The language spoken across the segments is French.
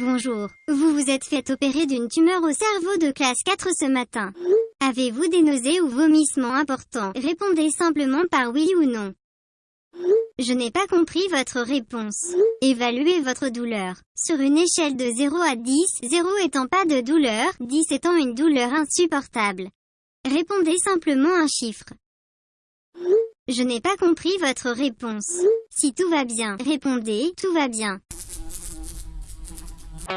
Bonjour, vous vous êtes fait opérer d'une tumeur au cerveau de classe 4 ce matin. Avez-vous des nausées ou vomissements importants? Répondez simplement par oui ou non. Je n'ai pas compris votre réponse. Évaluez votre douleur. Sur une échelle de 0 à 10, 0 étant pas de douleur, 10 étant une douleur insupportable. Répondez simplement un chiffre. Je n'ai pas compris votre réponse. Si tout va bien, répondez, tout va bien. Salut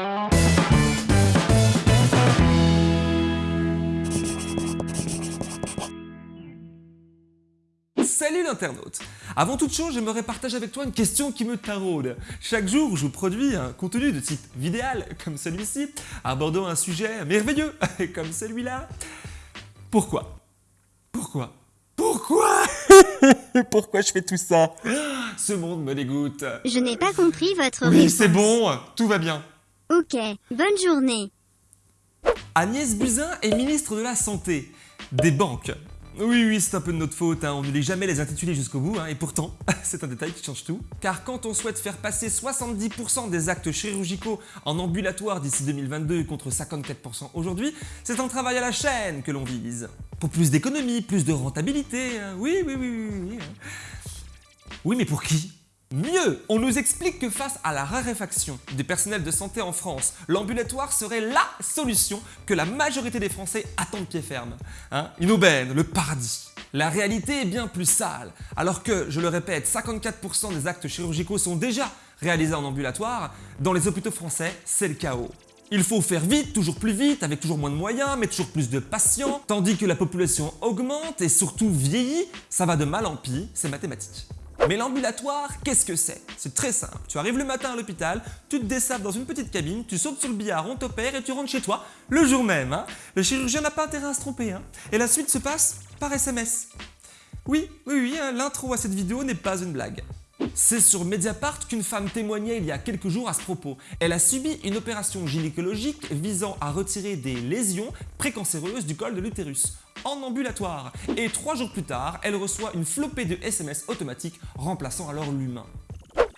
l'internaute Avant toute chose, j'aimerais partager avec toi une question qui me taraude. Chaque jour, je vous produis un contenu de type vidéal, comme celui-ci, abordant un sujet merveilleux, comme celui-là. Pourquoi? Pourquoi? Pourquoi? Pourquoi je fais tout ça? Ce monde me dégoûte. Je n'ai pas compris votre Oui, c'est bon, tout va bien. Ok, bonne journée. Agnès Buzyn est ministre de la Santé. Des banques. Oui, oui, c'est un peu de notre faute, hein, on ne lit jamais les intitulés jusqu'au bout, hein, et pourtant, c'est un détail qui change tout. Car quand on souhaite faire passer 70% des actes chirurgicaux en ambulatoire d'ici 2022 contre 54% aujourd'hui, c'est un travail à la chaîne que l'on vise. Pour plus d'économie, plus de rentabilité, hein. oui, oui, oui, oui, oui. Oui, mais pour qui? Mieux, on nous explique que face à la raréfaction des personnels de santé en France, l'ambulatoire serait LA solution que la majorité des Français attendent de pied ferme. Hein Une aubaine, le paradis. La réalité est bien plus sale. Alors que, je le répète, 54% des actes chirurgicaux sont déjà réalisés en ambulatoire, dans les hôpitaux français, c'est le chaos. Il faut faire vite, toujours plus vite, avec toujours moins de moyens, mais toujours plus de patients, tandis que la population augmente et surtout vieillit, ça va de mal en pis, c'est mathématique. Mais l'ambulatoire, qu'est-ce que c'est? C'est très simple. Tu arrives le matin à l'hôpital, tu te dessapes dans une petite cabine, tu sautes sur le billard, on t'opère et tu rentres chez toi le jour même. hein. Le chirurgien n'a pas intérêt à se tromper. hein. Et la suite se passe par SMS. Oui, oui, oui, hein, l'intro à cette vidéo n'est pas une blague. C'est sur Mediapart qu'une femme témoignait il y a quelques jours à ce propos. Elle a subi une opération gynécologique visant à retirer des lésions précancéreuses du col de l'utérus en ambulatoire. Et trois jours plus tard, elle reçoit une flopée de SMS automatiques remplaçant alors l'humain.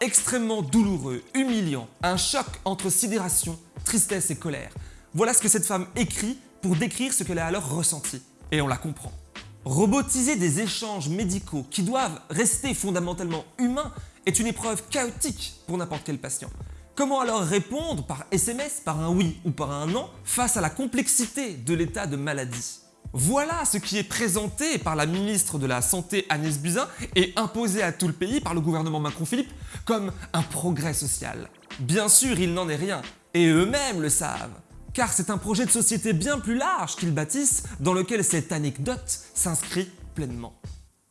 Extrêmement douloureux, humiliant, un choc entre sidération, tristesse et colère. Voilà ce que cette femme écrit pour décrire ce qu'elle a alors ressenti. Et on la comprend. Robotiser des échanges médicaux qui doivent rester fondamentalement humains est une épreuve chaotique pour n'importe quel patient. Comment alors répondre par SMS, par un oui ou par un non, face à la complexité de l'état de maladie? Voilà ce qui est présenté par la ministre de la Santé Agnès Buzyn et imposé à tout le pays par le gouvernement Macron-Philippe comme un progrès social. Bien sûr, il n'en est rien, et eux-mêmes le savent car c'est un projet de société bien plus large qu'ils bâtissent dans lequel cette anecdote s'inscrit pleinement.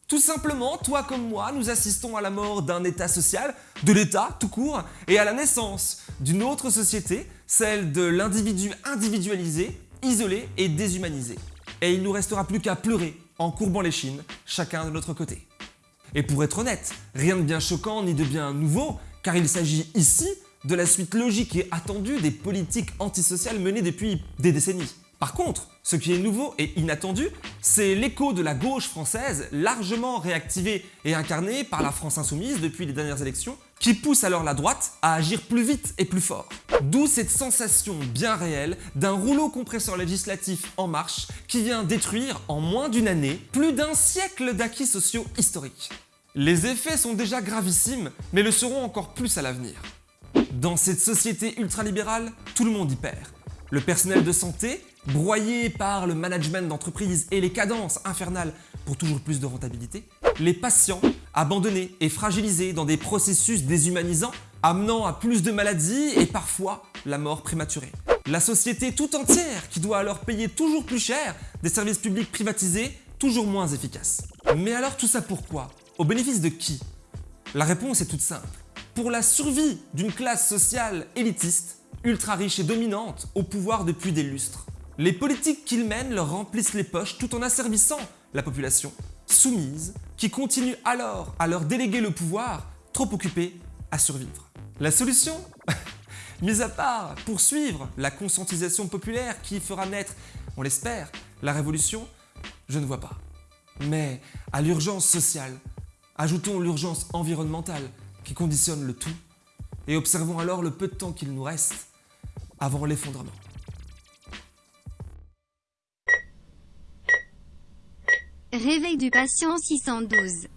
Tout simplement, toi comme moi, nous assistons à la mort d'un état social, de l'état tout court, et à la naissance d'une autre société, celle de l'individu individualisé, isolé et déshumanisé. Et il nous restera plus qu'à pleurer en courbant les chines, chacun de notre côté. Et pour être honnête, rien de bien choquant ni de bien nouveau, car il s'agit ici de la suite logique et attendue des politiques antisociales menées depuis des décennies. Par contre, ce qui est nouveau et inattendu, c'est l'écho de la gauche française, largement réactivée et incarnée par la France insoumise depuis les dernières élections, qui pousse alors la droite à agir plus vite et plus fort. D'où cette sensation bien réelle d'un rouleau compresseur législatif en marche qui vient détruire en moins d'une année plus d'un siècle d'acquis sociaux historiques. Les effets sont déjà gravissimes, mais le seront encore plus à l'avenir. Dans cette société ultralibérale, tout le monde y perd. Le personnel de santé, broyé par le management d'entreprise et les cadences infernales pour toujours plus de rentabilité. Les patients, abandonnés et fragilisés dans des processus déshumanisants, amenant à plus de maladies et parfois la mort prématurée. La société tout entière qui doit alors payer toujours plus cher des services publics privatisés toujours moins efficaces. Mais alors tout ça pourquoi? Au bénéfice de qui? La réponse est toute simple pour la survie d'une classe sociale élitiste, ultra riche et dominante, au pouvoir depuis des lustres. Les politiques qu'ils mènent leur remplissent les poches tout en asservissant la population, soumise, qui continue alors à leur déléguer le pouvoir, trop occupée à survivre. La solution Mis à part poursuivre la conscientisation populaire qui fera naître, on l'espère, la révolution, je ne vois pas. Mais à l'urgence sociale, ajoutons l'urgence environnementale qui conditionne le tout, et observons alors le peu de temps qu'il nous reste avant l'effondrement. Réveil du patient 612.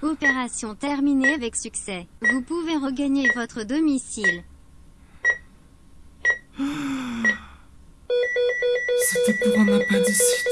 Opération terminée avec succès. Vous pouvez regagner votre domicile. C'était pour un appendicite.